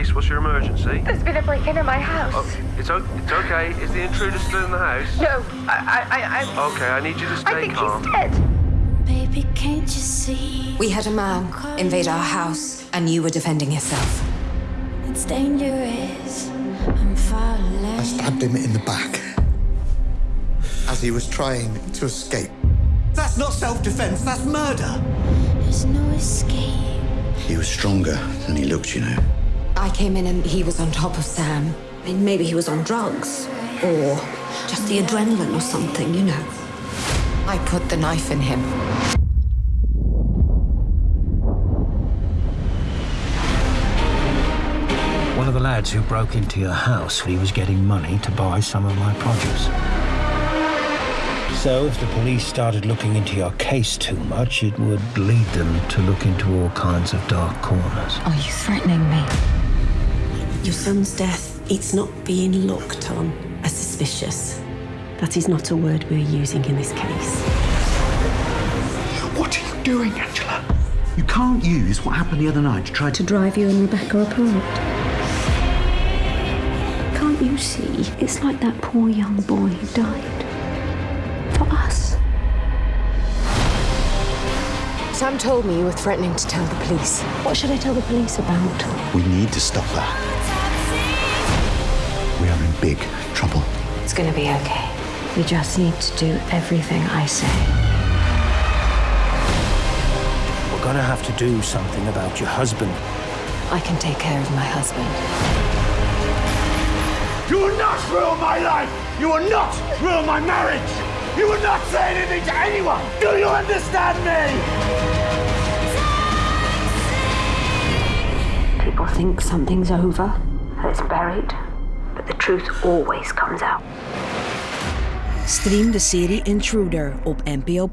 police. What's your emergency? There's been a break-in in my house. Oh, it's, o- it's okay. Is the intruder still in the house? No, I, I, I, I, Okay, I need you to stay I think calm. he's dead. Baby, can't you see? We had a man invade our house, and you were defending yourself. It's dangerous. I'm falling. I stabbed him in the back as he was trying to escape. That's not self-defense, that's murder. There's no escape. He was stronger than he looked, you know. I came in and he was on top of Sam. I mean, maybe he was on drugs. Or just the adrenaline or something, you know. I put the knife in him. One of the lads who broke into your house, he was getting money to buy some of my produce. So if the police started looking into your case too much, it would lead them to look into all kinds of dark corners. Are you threatening me? Your son's death, it's not being looked on as suspicious. That is not a word we're using in this case. What are you doing, Angela? You can't use what happened the other night to try to... To drive you and Rebecca apart. Can't you see? It's like that poor young boy who died. For us. Sam told me you were threatening to tell the police. What should I tell the police about? We need to stop that. We are in big trouble. It's gonna be okay. We just need to do everything I say. We're gonna have to do something about your husband. I can take care of my husband. You will not ruin my life! You will not ruin my marriage! You will not say anything to anyone! Do you understand me? People think something's over, that it's buried, but the truth always comes out. Stream de serie Intruder op NPO+.